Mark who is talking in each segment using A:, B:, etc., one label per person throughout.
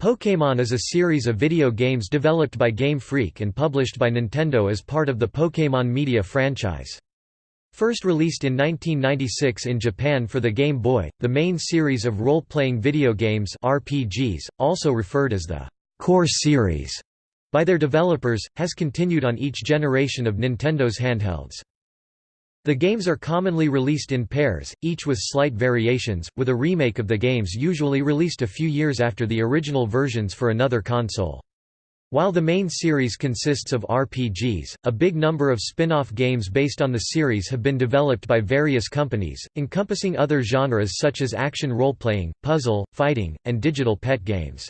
A: Pokémon is a series of video games developed by Game Freak and published by Nintendo as part of the Pokémon media franchise. First released in 1996 in Japan for the Game Boy, the main series of role-playing video games RPGs, also referred as the Core Series by their developers, has continued on each generation of Nintendo's handhelds. The games are commonly released in pairs, each with slight variations, with a remake of the games usually released a few years after the original versions for another console. While the main series consists of RPGs, a big number of spin-off games based on the series have been developed by various companies, encompassing other genres such as action role-playing, puzzle, fighting, and digital pet games.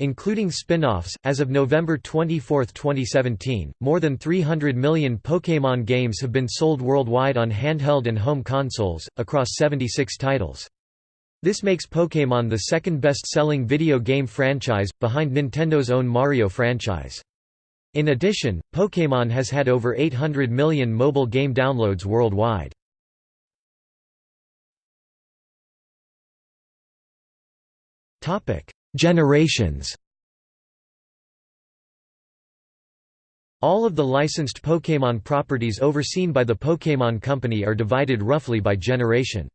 A: Including spin-offs, as of November 24, 2017, more than 300 million Pokémon games have been sold worldwide on handheld and home consoles, across 76 titles. This makes Pokémon the second best-selling video game franchise, behind Nintendo's own Mario franchise. In addition, Pokémon has had over 800 million mobile game downloads worldwide. Topic: Generations All of the licensed Pokémon properties overseen by the Pokémon Company are divided roughly by generation.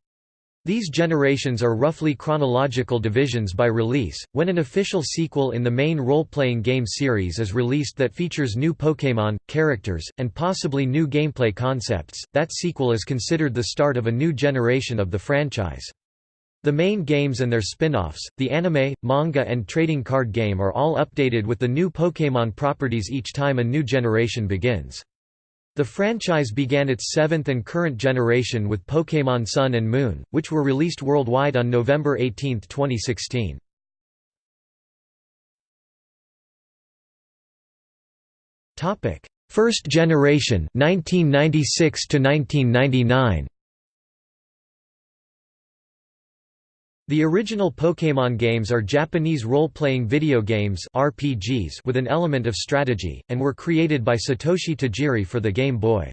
A: These generations are roughly chronological divisions by release. When an official sequel in the main role-playing game series is released that features new Pokémon, characters, and possibly new gameplay concepts, that sequel is considered the start of a new generation of the franchise. The main games and their spin-offs, the anime, manga and trading card game are all updated with the new Pokémon properties each time a new generation begins. The franchise began its seventh and current generation with Pokémon Sun and Moon, which were released worldwide on November 18, 2016. First generation 1996 to 1999 The original Pokémon games are Japanese role-playing video games RPGs with an element of strategy, and were created by Satoshi Tajiri for the Game Boy.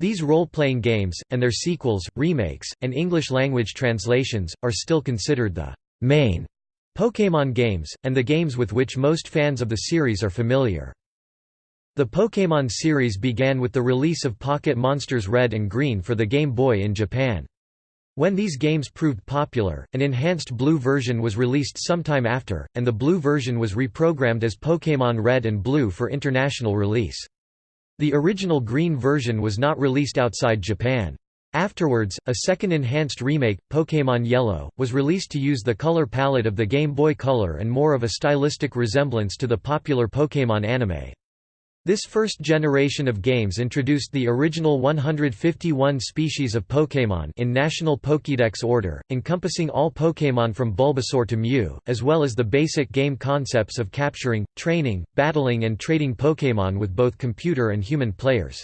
A: These role-playing games, and their sequels, remakes, and English-language translations, are still considered the main Pokémon games, and the games with which most fans of the series are familiar. The Pokémon series began with the release of Pocket Monsters Red and Green for the Game Boy in Japan. When these games proved popular, an enhanced blue version was released sometime after, and the blue version was reprogrammed as Pokémon Red and Blue for international release. The original green version was not released outside Japan. Afterwards, a second enhanced remake, Pokémon Yellow, was released to use the color palette of the Game Boy Color and more of a stylistic resemblance to the popular Pokémon anime. This first generation of games introduced the original 151 species of Pokémon in National Pokédex order, encompassing all Pokémon from Bulbasaur to Mew, as well as the basic game concepts of capturing, training, battling and trading Pokémon with both computer and human players.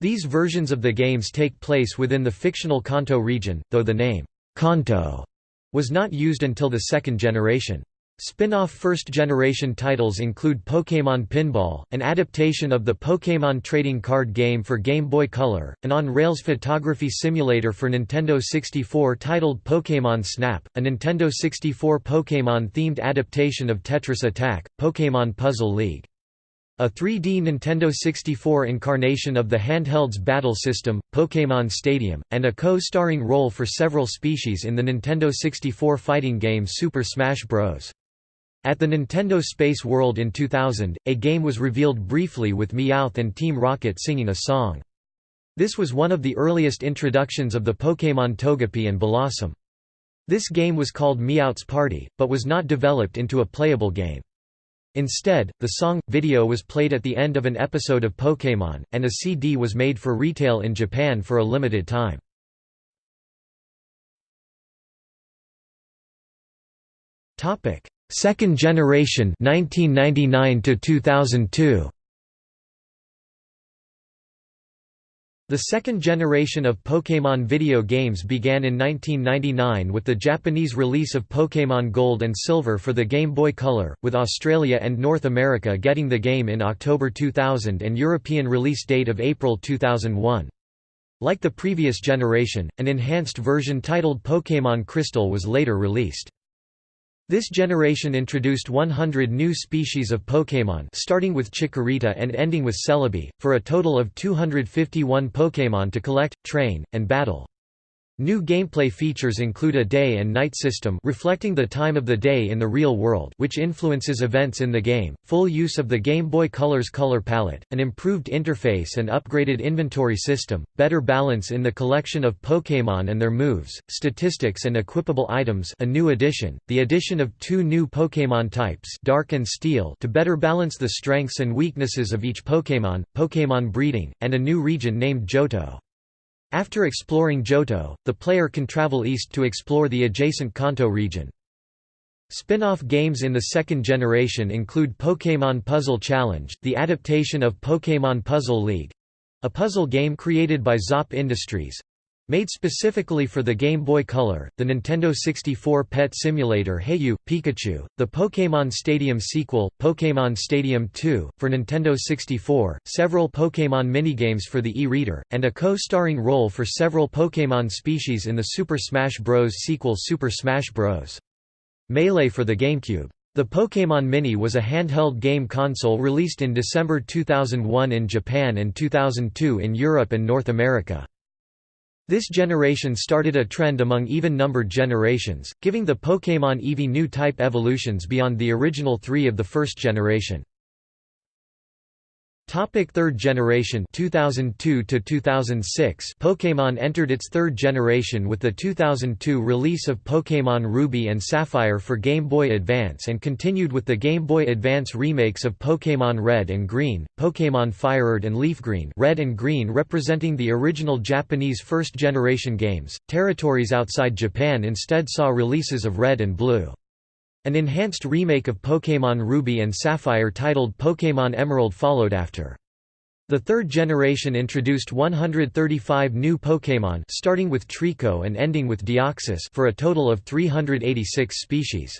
A: These versions of the games take place within the fictional Kanto region, though the name, Kanto, was not used until the second generation. Spin-off first-generation titles include Pokémon Pinball, an adaptation of the Pokémon trading card game for Game Boy Color, an on-rails photography simulator for Nintendo 64 titled Pokémon Snap, a Nintendo 64 Pokémon-themed adaptation of Tetris Attack, Pokémon Puzzle League. A 3D Nintendo 64 incarnation of the handheld's battle system, Pokémon Stadium, and a co-starring role for several species in the Nintendo 64 fighting game Super Smash Bros. At the Nintendo Space World in 2000, a game was revealed briefly with Meowth and Team Rocket singing a song. This was one of the earliest introductions of the Pokémon Togepi and Bellossom. This game was called Meowth's Party, but was not developed into a playable game. Instead, the song, video was played at the end of an episode of Pokémon, and a CD was made for retail in Japan for a limited time. Second generation 1999 to 2002 The second generation of Pokémon video games began in 1999 with the Japanese release of Pokémon Gold and Silver for the Game Boy Color, with Australia and North America getting the game in October 2000 and European release date of April 2001. Like the previous generation, an enhanced version titled Pokémon Crystal was later released. This generation introduced 100 new species of Pokémon starting with Chikorita and ending with Celebi, for a total of 251 Pokémon to collect, train, and battle. New gameplay features include a day and night system reflecting the time of the day in the real world which influences events in the game, full use of the Game Boy Color's color palette, an improved interface and upgraded inventory system, better balance in the collection of Pokémon and their moves, statistics and equipable items a new addition, the addition of two new Pokémon types Dark and Steel to better balance the strengths and weaknesses of each Pokémon, Pokémon breeding, and a new region named Johto. After exploring Johto, the player can travel east to explore the adjacent Kanto region. Spin-off games in the second generation include Pokémon Puzzle Challenge, the adaptation of Pokémon Puzzle League—a puzzle game created by Zop Industries, Made specifically for the Game Boy Color, the Nintendo 64 Pet Simulator Hey Pikachu, the Pokémon Stadium sequel, Pokémon Stadium 2, for Nintendo 64, several Pokémon minigames for the e-reader, and a co-starring role for several Pokémon species in the Super Smash Bros. sequel Super Smash Bros. Melee for the GameCube. The Pokémon Mini was a handheld game console released in December 2001 in Japan and 2002 in Europe and North America. This generation started a trend among even-numbered generations, giving the Pokémon Eevee new type evolutions beyond the original three of the first generation. Topic third generation 2002 to 2006 Pokémon entered its third generation with the 2002 release of Pokémon Ruby and Sapphire for Game Boy Advance and continued with the Game Boy Advance remakes of Pokémon Red and Green, Pokémon FireRed and Leaf Green Red and Green representing the original Japanese first generation games. Territories outside Japan instead saw releases of Red and Blue. An enhanced remake of Pokémon Ruby and Sapphire titled Pokémon Emerald followed after. The third generation introduced 135 new Pokémon starting with Treecko and ending with Deoxys for a total of 386 species.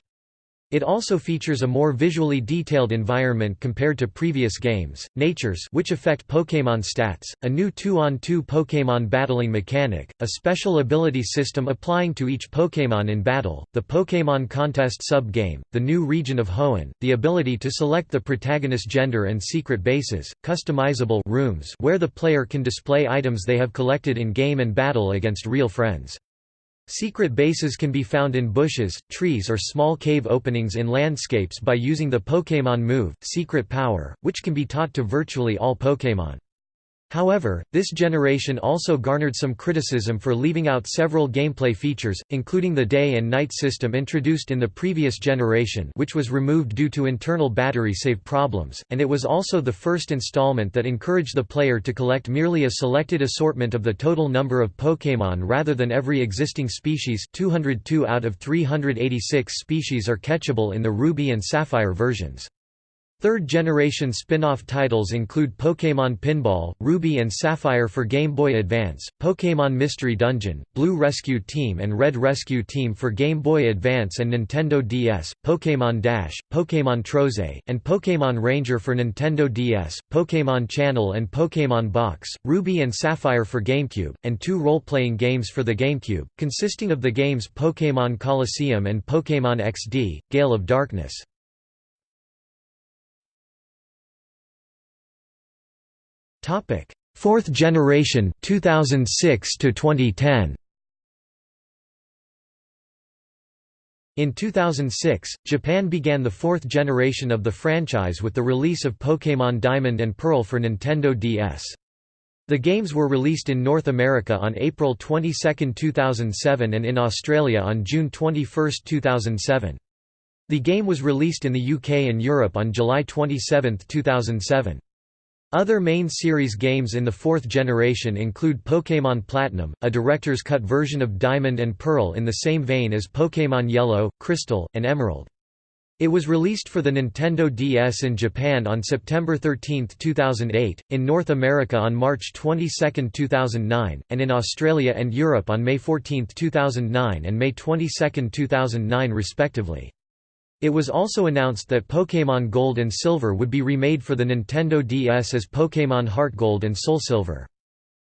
A: It also features a more visually detailed environment compared to previous games, natures which affect Pokémon stats, a new 2-on-2 Pokémon battling mechanic, a special ability system applying to each Pokémon in battle, the Pokémon Contest sub-game, the new region of Hoenn, the ability to select the protagonist gender and secret bases, customizable rooms where the player can display items they have collected in game and battle against real friends. Secret bases can be found in bushes, trees or small cave openings in landscapes by using the Pokémon move, Secret Power, which can be taught to virtually all Pokémon. However, this generation also garnered some criticism for leaving out several gameplay features, including the day and night system introduced in the previous generation which was removed due to internal battery save problems, and it was also the first installment that encouraged the player to collect merely a selected assortment of the total number of Pokémon rather than every existing species 202 out of 386 species are catchable in the Ruby and Sapphire versions. Third-generation spin-off titles include Pokémon Pinball, Ruby and Sapphire for Game Boy Advance, Pokémon Mystery Dungeon, Blue Rescue Team and Red Rescue Team for Game Boy Advance and Nintendo DS, Pokémon Dash, Pokémon Trozei, and Pokémon Ranger for Nintendo DS, Pokémon Channel and Pokémon Box, Ruby and Sapphire for GameCube, and two role-playing games for the GameCube, consisting of the games Pokémon Colosseum and Pokémon XD, Gale of Darkness. Topic: Fourth generation 2006 to 2010. In 2006, Japan began the fourth generation of the franchise with the release of Pokémon Diamond and Pearl for Nintendo DS. The games were released in North America on April 22, 2007 and in Australia on June 21, 2007. The game was released in the UK and Europe on July 27, 2007. Other main series games in the fourth generation include Pokémon Platinum, a director's cut version of Diamond and Pearl in the same vein as Pokémon Yellow, Crystal, and Emerald. It was released for the Nintendo DS in Japan on September 13, 2008, in North America on March 22, 2009, and in Australia and Europe on May 14, 2009 and May 22, 2009 respectively. It was also announced that Pokémon Gold and Silver would be remade for the Nintendo DS as Pokémon Heart Gold and Soul Silver.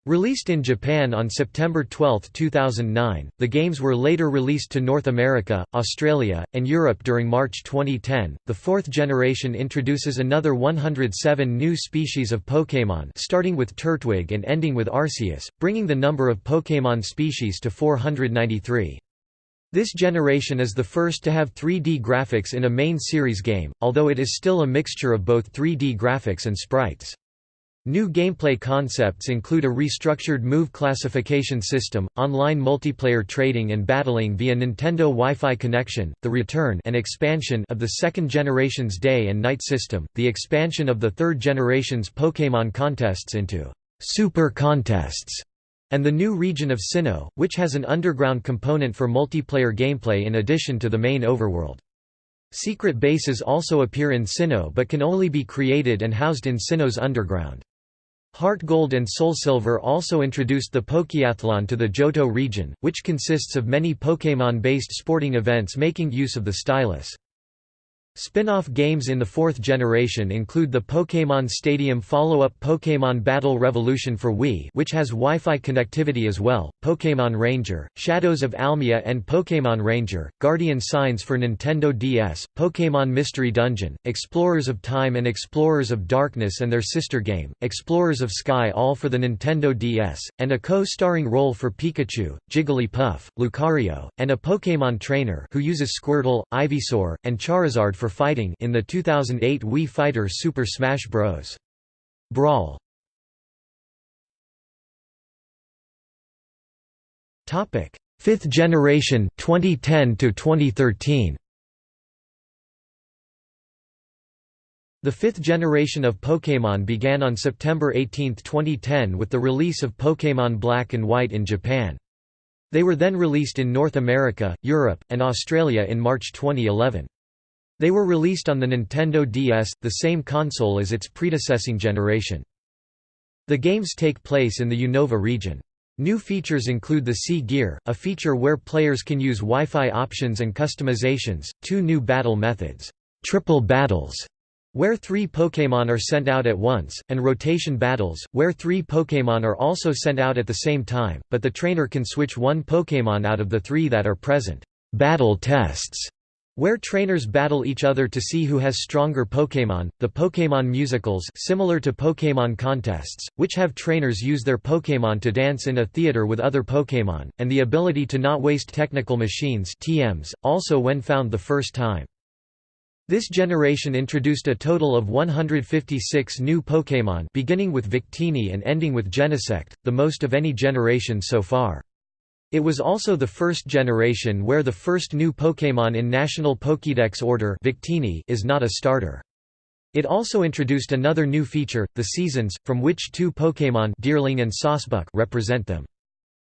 A: Released in Japan on September 12, 2009, the games were later released to North America, Australia, and Europe during March 2010. The fourth generation introduces another 107 new species of Pokémon, starting with Turtwig and ending with Arceus, bringing the number of Pokémon species to 493. This generation is the first to have 3D graphics in a main series game, although it is still a mixture of both 3D graphics and sprites. New gameplay concepts include a restructured move classification system, online multiplayer trading and battling via Nintendo Wi-Fi connection, the return and expansion of the second generation's day and night system, the expansion of the third generation's Pokémon contests into Super Contests, and the new region of Sinnoh, which has an underground component for multiplayer gameplay in addition to the main overworld. Secret bases also appear in Sinnoh but can only be created and housed in Sinnoh's underground. Heart Gold and Soul Silver also introduced the Pokeathlon to the Johto region, which consists of many Pokémon-based sporting events making use of the stylus. Spin-off games in the fourth generation include the Pokémon Stadium follow-up Pokémon Battle Revolution for Wii which has Wi-Fi connectivity as well, Pokémon Ranger, Shadows of Almia and Pokémon Ranger, Guardian Signs for Nintendo DS, Pokémon Mystery Dungeon, Explorers of Time and Explorers of Darkness and their sister game, Explorers of Sky all for the Nintendo DS, and a co-starring role for Pikachu, Jigglypuff, Lucario, and a Pokémon trainer who uses Squirtle, Ivysaur, and Charizard for fighting in the 2008 Wii Fighter Super Smash Bros. Brawl. Topic: Fifth generation 2010 to 2013. The fifth generation of Pokémon began on September 18, 2010 with the release of Pokémon Black and White in Japan. They were then released in North America, Europe, and Australia in March 2011. They were released on the Nintendo DS, the same console as its predecessing generation. The games take place in the Unova region. New features include the C-Gear, a feature where players can use Wi-Fi options and customizations, two new battle methods, triple battles, where three Pokémon are sent out at once, and rotation battles, where three Pokémon are also sent out at the same time, but the trainer can switch one Pokémon out of the three that are present. Battle tests where trainers battle each other to see who has stronger Pokémon, the Pokémon musicals similar to Pokémon contests, which have trainers use their Pokémon to dance in a theater with other Pokémon, and the ability to not waste technical machines TMs, also when found the first time. This generation introduced a total of 156 new Pokémon beginning with Victini and ending with Genesect, the most of any generation so far. It was also the first generation where the first new Pokémon in National Pokédex order Victini is not a starter. It also introduced another new feature, the seasons, from which two Pokémon Deerling and Sawsbuck represent them.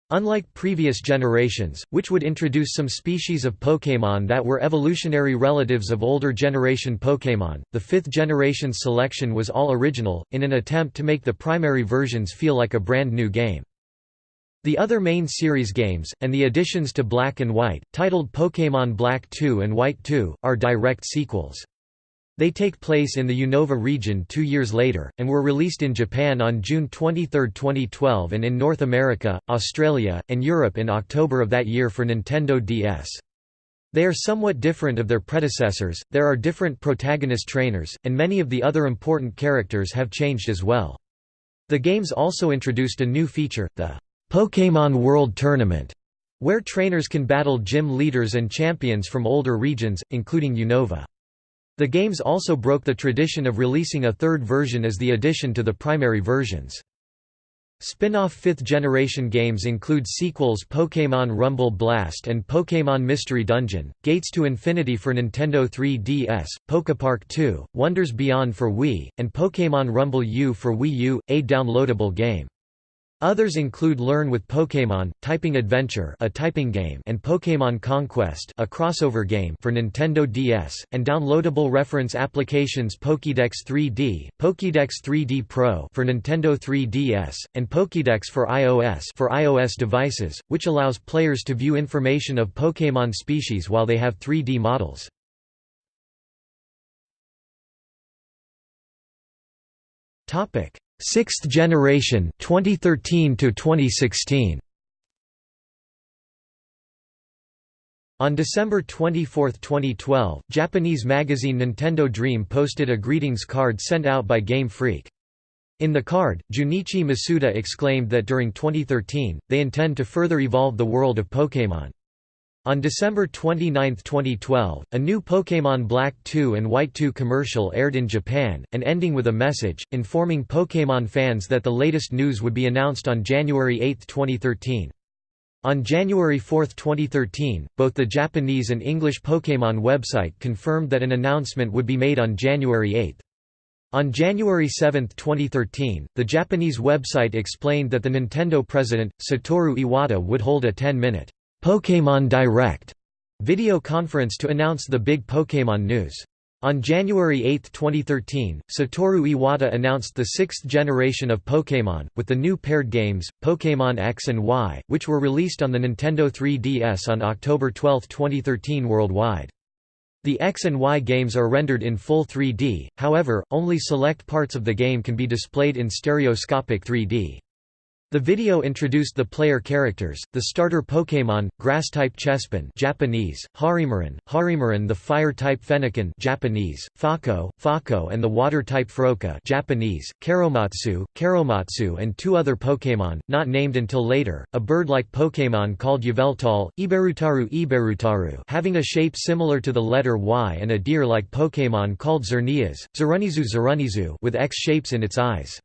A: Unlike previous generations, which would introduce some species of Pokémon that were evolutionary relatives of older generation Pokémon, the fifth generation's selection was all original, in an attempt to make the primary versions feel like a brand new game. The other main series games, and the additions to Black and White, titled Pokémon Black 2 and White 2, are direct sequels. They take place in the Unova region two years later, and were released in Japan on June 23, 2012 and in North America, Australia, and Europe in October of that year for Nintendo DS. They are somewhat different of their predecessors, there are different protagonist trainers, and many of the other important characters have changed as well. The games also introduced a new feature, the Pokémon World Tournament, where trainers can battle gym leaders and champions from older regions, including Unova. The games also broke the tradition of releasing a third version as the addition to the primary versions. Spin-off fifth-generation games include sequels Pokémon Rumble Blast and Pokémon Mystery Dungeon, Gates to Infinity for Nintendo 3DS, Pokepark 2, Wonders Beyond for Wii, and Pokémon Rumble U for Wii U, a downloadable game. Others include Learn with Pokémon, Typing Adventure a typing game and Pokémon Conquest a crossover game for Nintendo DS, and downloadable reference applications Pokédex 3D, Pokédex 3D Pro for Nintendo 3DS, and Pokédex for iOS for iOS devices, which allows players to view information of Pokémon species while they have 3D models. Sixth Generation 2013 to 2016 On December 24, 2012, Japanese magazine Nintendo Dream posted a greetings card sent out by Game Freak. In the card, Junichi Masuda exclaimed that during 2013, they intend to further evolve the world of Pokémon. On December 29, 2012, a new Pokémon Black 2 and White 2 commercial aired in Japan, and ending with a message, informing Pokémon fans that the latest news would be announced on January 8, 2013. On January 4, 2013, both the Japanese and English Pokémon website confirmed that an announcement would be made on January 8. On January 7, 2013, the Japanese website explained that the Nintendo president, Satoru Iwata would hold a 10-minute Pokémon Direct video conference to announce the big Pokémon news. On January 8, 2013, Satoru Iwata announced the sixth generation of Pokémon, with the new paired games, Pokémon X and Y, which were released on the Nintendo 3DS on October 12, 2013 worldwide. The X and Y games are rendered in full 3D, however, only select parts of the game can be displayed in stereoscopic 3D. The video introduced the player characters, the starter Pokémon, Grass-type Chespin Japanese, Harimaran, Harimaran the Fire-type Fennekin Japanese, Fako, Fako and the Water-type Froakie Japanese, Karomatsu, Karomatsu and two other Pokémon, not named until later, a bird-like Pokémon called Yveltal, Iberutaru Iberutaru having a shape similar to the letter Y and a deer-like Pokémon called Xerneas, Xerunizu Xerunizu with X shapes in its eyes.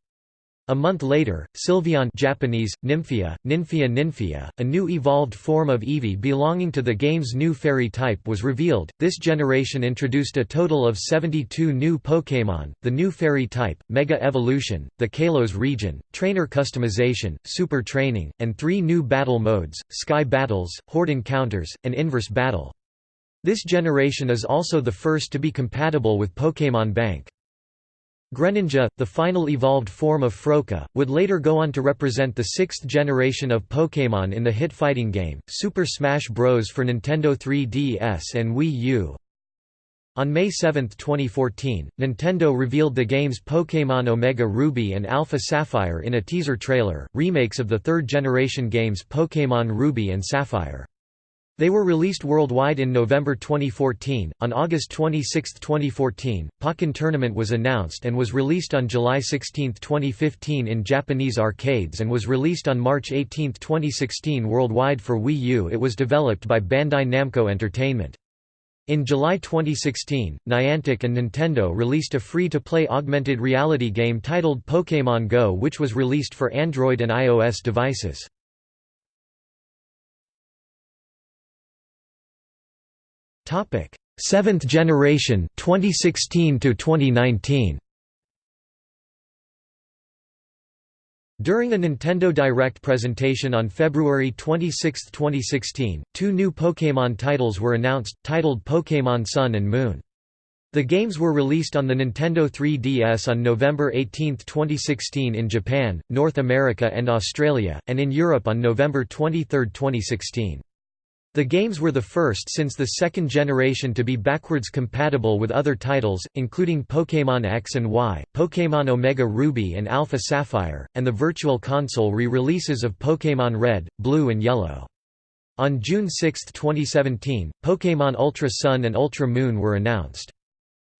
A: A month later, Sylveon Japanese, Nymphia, Ninfia Ninfia, a new evolved form of Eevee belonging to the game's new fairy type was revealed. This generation introduced a total of 72 new Pokémon, the new fairy type, Mega Evolution, the Kalos region, trainer customization, super training, and three new battle modes, Sky Battles, Horde Encounters, and Inverse Battle. This generation is also the first to be compatible with Pokémon Bank. Greninja, the final evolved form of Froakie, would later go on to represent the sixth generation of Pokémon in the hit fighting game, Super Smash Bros. for Nintendo 3DS and Wii U. On May 7, 2014, Nintendo revealed the games Pokémon Omega Ruby and Alpha Sapphire in a teaser trailer, remakes of the third-generation games Pokémon Ruby and Sapphire. They were released worldwide in November 2014. On August 26, 2014, Pokken Tournament was announced and was released on July 16, 2015 in Japanese arcades and was released on March 18, 2016 worldwide for Wii U. It was developed by Bandai Namco Entertainment. In July 2016, Niantic and Nintendo released a free-to-play augmented reality game titled Pokémon Go which was released for Android and iOS devices. Topic: Seventh generation 2016 to 2019. During a Nintendo Direct presentation on February 26, 2016, two new Pokémon titles were announced, titled Pokémon Sun and Moon. The games were released on the Nintendo 3DS on November 18, 2016 in Japan, North America and Australia, and in Europe on November 23, 2016. The games were the first since the second generation to be backwards compatible with other titles, including Pokémon X and Y, Pokémon Omega Ruby and Alpha Sapphire, and the Virtual Console re-releases of Pokémon Red, Blue and Yellow. On June 6, 2017, Pokémon Ultra Sun and Ultra Moon were announced.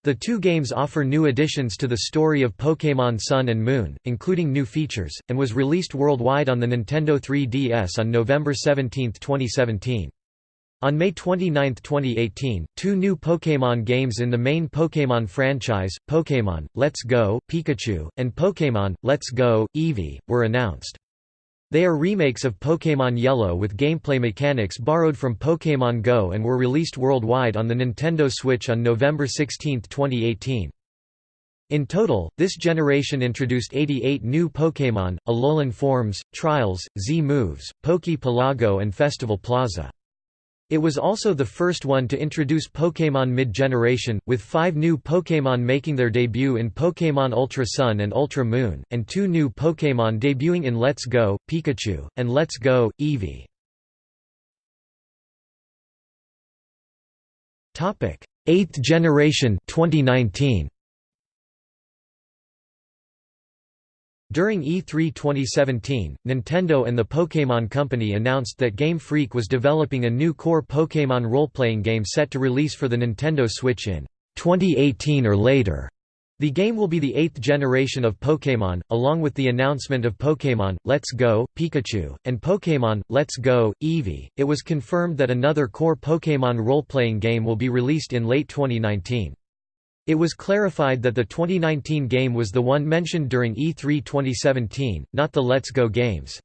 A: The two games offer new additions to the story of Pokémon Sun and Moon, including new features, and was released worldwide on the Nintendo 3DS on November 17, 2017. On May 29, 2018, two new Pokémon games in the main Pokémon franchise, Pokémon, Let's Go, Pikachu, and Pokémon, Let's Go, Eevee, were announced. They are remakes of Pokémon Yellow with gameplay mechanics borrowed from Pokémon Go and were released worldwide on the Nintendo Switch on November 16, 2018. In total, this generation introduced 88 new Pokémon, Alolan forms, Trials, Z-Moves, Poké Pelago and Festival Plaza. It was also the first one to introduce Pokémon mid-generation, with five new Pokémon making their debut in Pokémon Ultra Sun and Ultra Moon, and two new Pokémon debuting in Let's Go, Pikachu, and Let's Go, Eevee. 8th generation 2019. During E3 2017, Nintendo and the Pokémon Company announced that Game Freak was developing a new core Pokémon role-playing game set to release for the Nintendo Switch in 2018 or later. The game will be the eighth generation of Pokémon, along with the announcement of Pokémon, Let's Go, Pikachu, and Pokémon, Let's Go, Eevee. It was confirmed that another core Pokémon role-playing game will be released in late 2019. It was clarified that the 2019 game was the one mentioned during E3 2017, not the Let's Go games.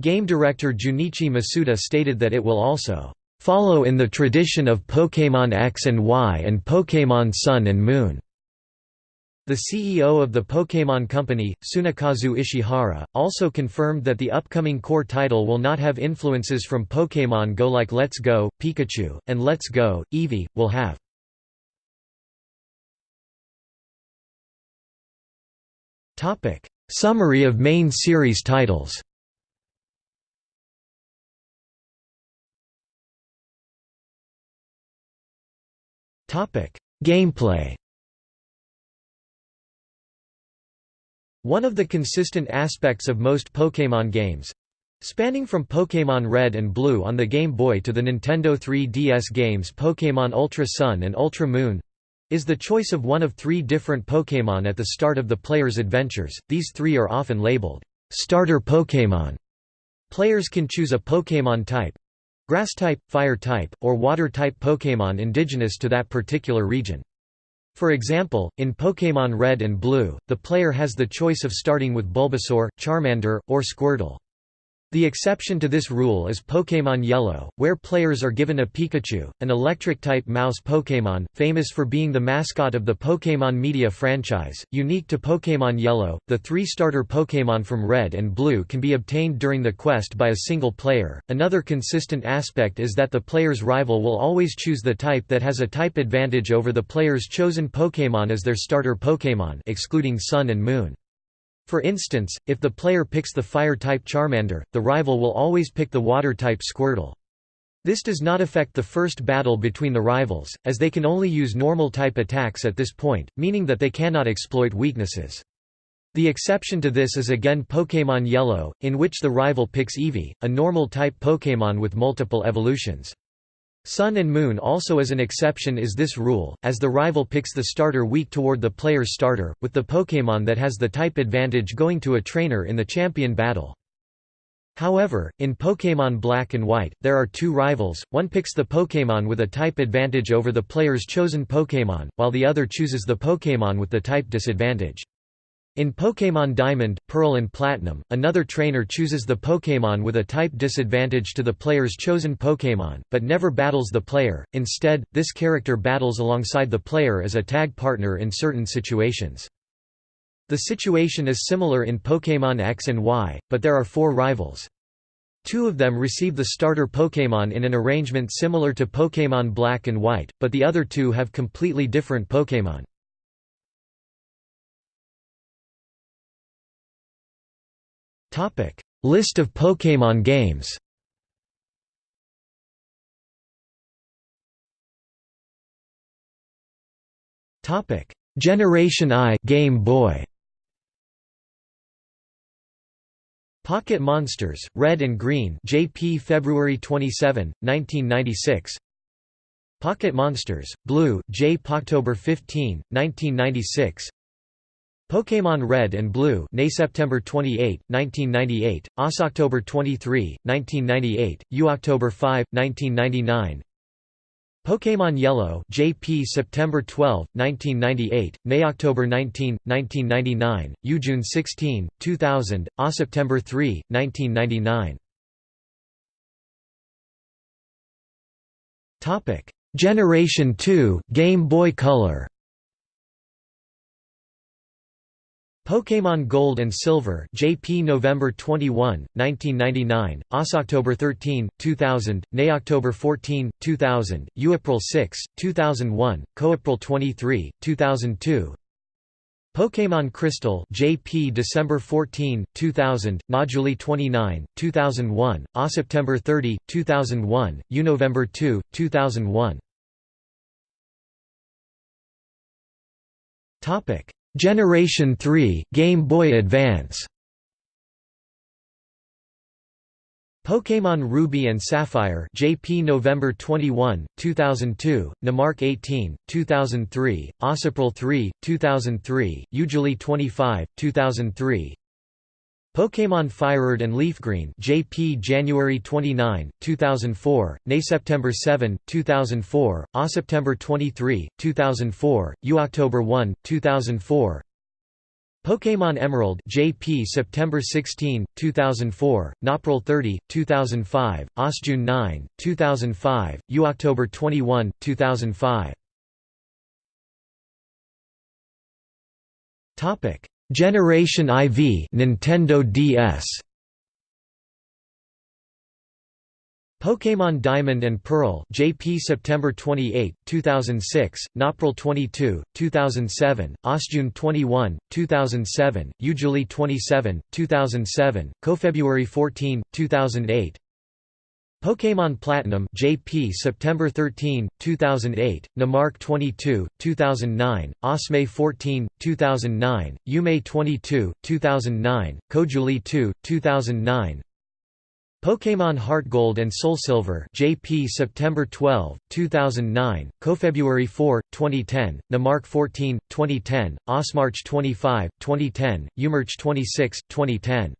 A: Game director Junichi Masuda stated that it will also follow in the tradition of Pokémon X and Y and Pokémon Sun and Moon. The CEO of the Pokémon Company, Tsunekazu Ishihara, also confirmed that the upcoming core title will not have influences from Pokémon Go like Let's Go, Pikachu, and Let's Go, Eevee, will have. Summary of main series titles. Topic: Gameplay. One of the consistent aspects of most Pokémon games spanning from Pokémon Red and Blue on the Game Boy to the Nintendo 3DS games Pokémon Ultra Sun and Ultra Moon is the choice of one of three different Pokémon at the start of the player's adventures. These three are often labeled starter Pokémon. Players can choose a Pokémon type grass type, fire type, or water type Pokémon indigenous to that particular region. For example, in Pokémon Red and Blue, the player has the choice of starting with Bulbasaur, Charmander, or Squirtle. The exception to this rule is Pokémon Yellow, where players are given a Pikachu, an electric-type mouse Pokémon, famous for being the mascot of the Pokémon media franchise. Unique to Pokémon Yellow, the three starter Pokémon from Red and Blue can be obtained during the quest by a single player. Another consistent aspect is that the player's rival will always choose the type that has a type advantage over the player's chosen Pokémon as their starter Pokémon, excluding Sun and Moon. For instance, if the player picks the fire-type Charmander, the rival will always pick the water-type Squirtle. This does not affect the first battle between the rivals, as they can only use normal-type attacks at this point, meaning that they cannot exploit weaknesses. The exception to this is again Pokémon Yellow, in which the rival picks Eevee, a normal-type Pokémon with multiple evolutions. Sun and Moon also as an exception is this rule, as the rival picks the starter weak toward the player's starter, with the Pokémon that has the type advantage going to a trainer in the champion battle. However, in Pokémon Black and White, there are two rivals, one picks the Pokémon with a type advantage over the player's chosen Pokémon, while the other chooses the Pokémon with the type disadvantage. In Pokémon Diamond, Pearl and Platinum, another trainer chooses the Pokémon with a type disadvantage to the player's chosen Pokémon, but never battles the player, instead, this character battles alongside the player as a tag partner in certain situations. The situation is similar in Pokémon X and Y, but there are four rivals. Two of them receive the starter Pokémon in an arrangement similar to Pokémon Black and White, but the other two have completely different Pokémon. Topic: List of Pokémon games. Topic: Generation I Game Boy. Pocket Monsters, Red and Green JP February 27, 1996 Pocket Monsters, Blue, J. October 15, 1996 Pokémon Red and Blue Nay September 28, 1998, OS October 23, 1998, U October 5, 1999 Pokémon Yellow JP September 12, 1998, May October 19, 1999, U June 16, 2000, A ah, September 3, 1999 Topic. Generation 2 Game Boy Color Pokémon Gold and Silver JP November 21, 1999, OS October 13, 2000, Nay October 14, 2000, U April 6, 2001, Co April 23, 2002 Pokémon Crystal JP December 14, 2000, Noduli 29, 2001, A September 30, 2001, U November 2, 2001 Topic Generation 3, Game Boy Advance. Pokémon Ruby and Sapphire JP November 21, 2002, Namark 18, 2003, Osapril 3, 2003, Ujuli 25, 2003 Pokémon Firered and Leafgreen JP January 29, 2004, Nay September 7, 2004, A September 23, 2004, U October 1, 2004 Pokémon Emerald JP September 16, 2004, Nopril 30, 2005, June 9, 2005, U October 21, 2005 Topic Generation IV Nintendo DS Pokémon Diamond and Pearl JP September 28, 2006, Nopril 22, 2007, Osjune 21, 2007, Ujuli 27, 2007, Co-February 14, 2008 Pokémon Platinum JP September 13, 2008, Namark 22, 2009, Osmay 14, 2009, Yume 22, 2009, Kojuli 2, 2009 Pokémon Heart Gold and Soul Silver JP September 12, 2009, Co-February 4, 2010, Namark 14, 2010, Osmarch 25, 2010, Umarch 26, 2010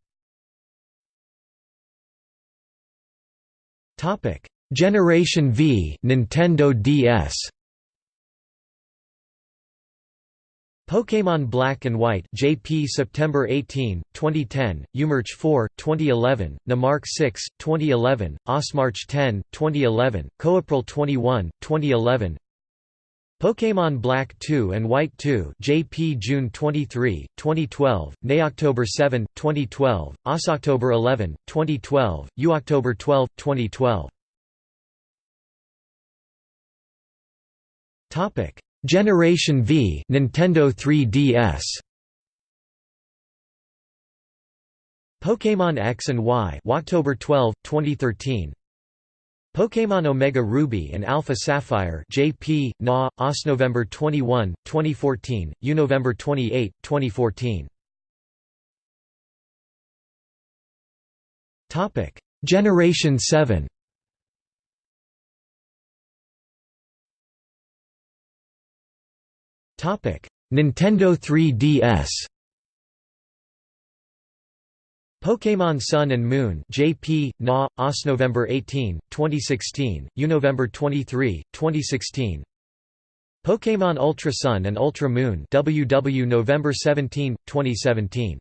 A: Topic: Generation V Nintendo DS Pokémon Black and White JP September 18, 2010, Umarch 4, 2011, Namark 6, 2011, Osmarch 10, 2011, Coapril 21, 2011 Pokémon Black 2 and White 2 JP June 23, 2012, Nay October 7, 2012, Os October 11, 2012, U October 12, 2012 Topic Generation V Nintendo 3DS Pokémon X and Y October 12, 2013 Pokémon Omega Ruby and Alpha Sapphire JP, NA, OS November 21, 2014, U November 28, 2014 Topic: Generation 7 Topic: Nintendo 3DS Pokémon Sun and Moon JP, NA, November 18, 2016, U November 23, 2016 Pokémon Ultra Sun and Ultra Moon WW November 17, 2017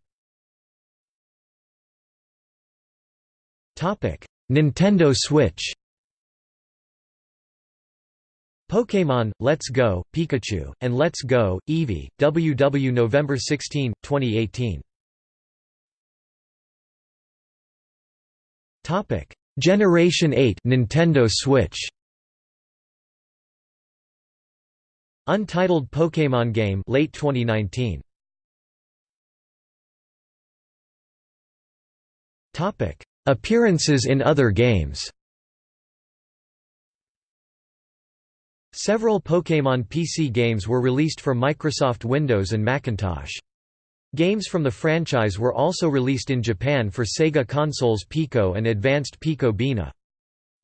A: Topic Nintendo Switch. Pokémon, Let's Go, Pikachu, and Let's Go, Eevee, WW November 16, 2018 Generation 8 Nintendo Switch. Untitled Pokémon game late 2019 Topic. Appearances in other games. Several Pokémon PC games were released for Microsoft Windows and Macintosh. Games from the franchise were also released in Japan for Sega consoles Pico and Advanced Pico Beena.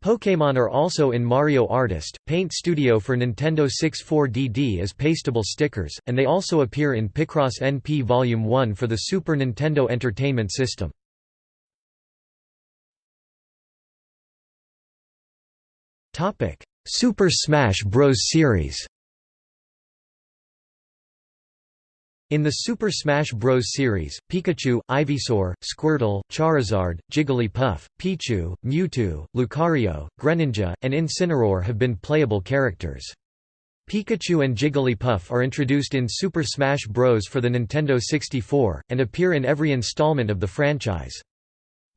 A: Pokémon are also in Mario Artist, Paint Studio for Nintendo 64DD as pastable stickers, and they also appear in Picross NP Volume 1 for the Super Nintendo Entertainment System. Super Smash Bros. series In the Super Smash Bros. series, Pikachu, Ivysaur, Squirtle, Charizard, Jigglypuff, Pichu, Mewtwo, Lucario, Greninja, and Incineroar have been playable characters. Pikachu and Jigglypuff are introduced in Super Smash Bros. for the Nintendo 64, and appear in every installment of the franchise.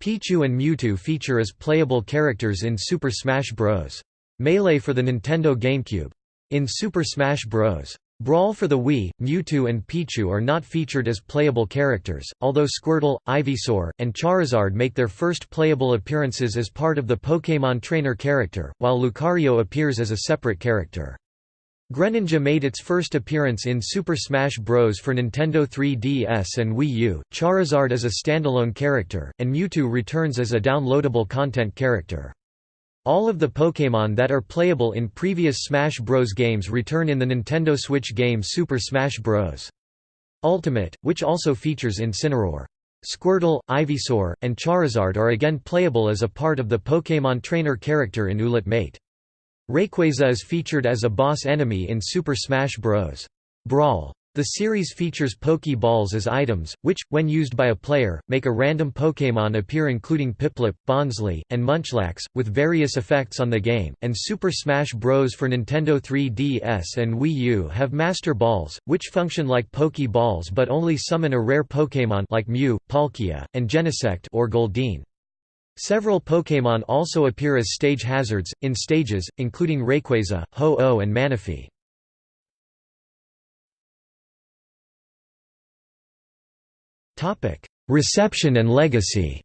A: Pichu and Mewtwo feature as playable characters in Super Smash Bros. Melee for the Nintendo GameCube. In Super Smash Bros. Brawl for the Wii, Mewtwo and Pichu are not featured as playable characters, although Squirtle, Ivysaur, and Charizard make their first playable appearances as part of the Pokémon Trainer character, while Lucario appears as a separate character. Greninja made its first appearance in Super Smash Bros. for Nintendo 3DS and Wii U, Charizard is a standalone character, and Mewtwo returns as a downloadable content character. All of the Pokémon that are playable in previous Smash Bros. games return in the Nintendo Switch game Super Smash Bros. Ultimate, which also features Incineroar. Squirtle, Ivysaur, and Charizard are again playable as a part of the Pokémon Trainer character in Ultimate. Rayquaza is featured as a boss enemy in Super Smash Bros. Brawl. The series features Pokeballs as items, which, when used by a player, make a random Pokémon appear including Piplup, Bonsly, and Munchlax, with various effects on the game, and Super Smash Bros. for Nintendo 3DS and Wii U have Master Balls, which function like Pokeballs but only summon a rare Pokémon like Mew, Palkia, and Genesect or Goldeen. Several Pokémon also appear as stage hazards, in stages, including Rayquaza, Ho-Oh and Manaphy. Reception and legacy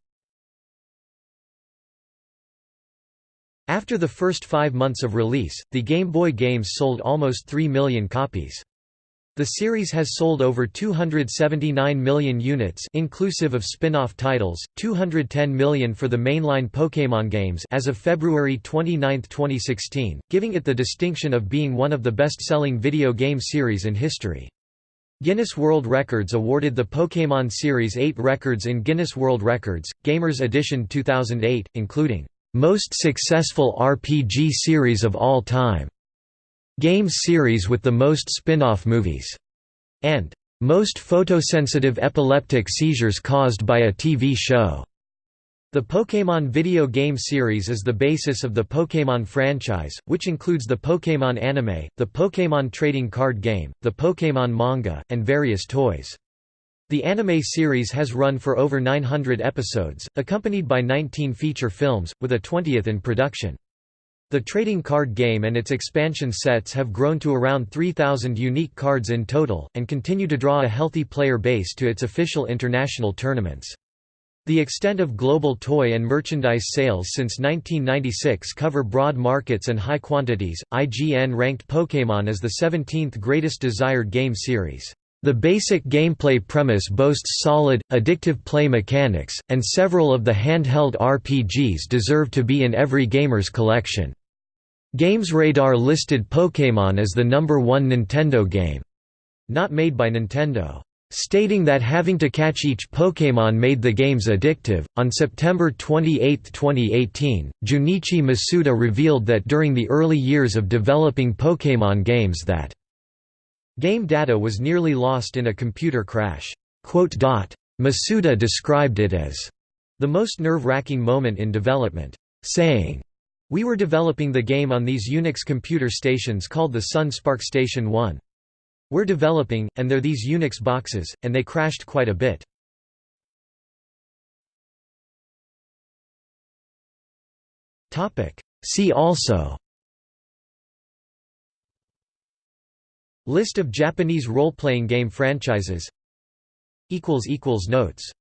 A: After the first five months of release, the Game Boy games sold almost 3 million copies. The series has sold over 279 million units inclusive of spin-off titles, 210 million for the mainline Pokémon games as of February 29, 2016, giving it the distinction of being one of the best-selling video game series in history. Guinness World Records awarded the Pokémon series 8 records in Guinness World Records, Gamers Edition 2008, including, "...most successful RPG series of all time", "...game series with the most spin-off movies", and "...most photosensitive epileptic seizures caused by a TV show". The Pokémon video game series is the basis of the Pokémon franchise, which includes the Pokémon anime, the Pokémon trading card game, the Pokémon manga, and various toys. The anime series has run for over 900 episodes, accompanied by 19 feature films, with a 20th in production. The trading card game and its expansion sets have grown to around 3,000 unique cards in total, and continue to draw a healthy player base to its official international tournaments. The extent of global toy and merchandise sales since 1996 cover broad markets and high quantities. IGN ranked Pokémon as the 17th greatest desired game series. The basic gameplay premise boasts solid, addictive play mechanics, and several of the handheld RPGs deserve to be in every gamer's collection. GamesRadar listed Pokémon as the number one Nintendo game. Not made by Nintendo stating that having to catch each Pokémon made the games addictive. On September 28, 2018, Junichi Masuda revealed that during the early years of developing Pokémon games that game data was nearly lost in a computer crash. Masuda described it as the most nerve-wracking moment in development, saying, We were developing the game on these Unix computer stations called the Sun SPARCstation 1. We're developing, and they're these Unix boxes, and they crashed quite a bit. See also. List of Japanese role-playing game franchises. Notes